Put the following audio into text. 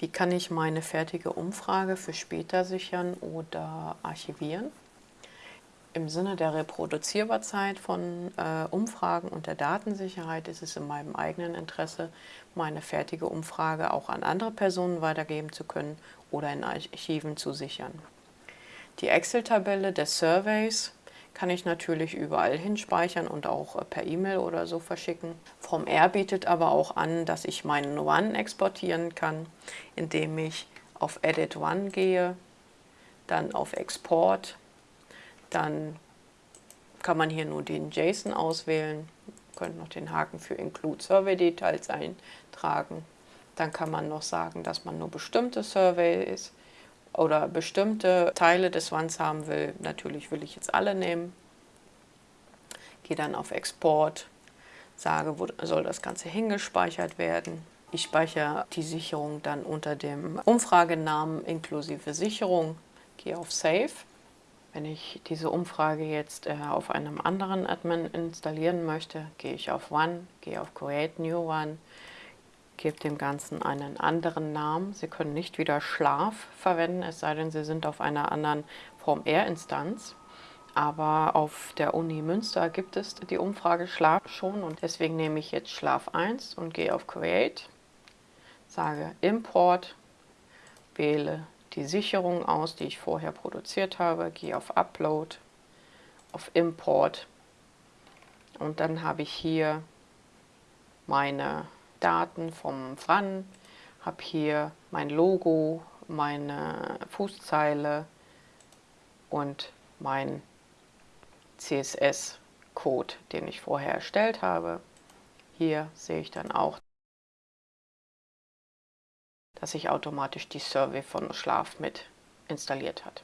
Wie kann ich meine fertige Umfrage für später sichern oder archivieren? Im Sinne der Reproduzierbarkeit von äh, Umfragen und der Datensicherheit ist es in meinem eigenen Interesse, meine fertige Umfrage auch an andere Personen weitergeben zu können oder in Archiven zu sichern. Die Excel-Tabelle des Surveys kann ich natürlich überall hinspeichern und auch äh, per E-Mail oder so verschicken. Vom R bietet aber auch an, dass ich meinen One exportieren kann, indem ich auf Edit One gehe, dann auf Export dann kann man hier nur den JSON auswählen. Ihr noch den Haken für Include Survey Details eintragen. Dann kann man noch sagen, dass man nur bestimmte Surveys oder bestimmte Teile des Wands haben will. Natürlich will ich jetzt alle nehmen. Gehe dann auf Export, sage, wo soll das Ganze hingespeichert werden. Ich speichere die Sicherung dann unter dem Umfragenamen inklusive Sicherung. Gehe auf Save. Wenn ich diese Umfrage jetzt äh, auf einem anderen Admin installieren möchte, gehe ich auf One, gehe auf Create New One, gebe dem Ganzen einen anderen Namen. Sie können nicht wieder Schlaf verwenden, es sei denn, Sie sind auf einer anderen Form-R-Instanz. Aber auf der Uni Münster gibt es die Umfrage Schlaf schon und deswegen nehme ich jetzt Schlaf 1 und gehe auf Create, sage Import, wähle die Sicherung aus, die ich vorher produziert habe, gehe auf Upload, auf Import und dann habe ich hier meine Daten vom FRAN, habe hier mein Logo, meine Fußzeile und mein CSS-Code, den ich vorher erstellt habe. Hier sehe ich dann auch dass sich automatisch die Survey von Schlaf mit installiert hat.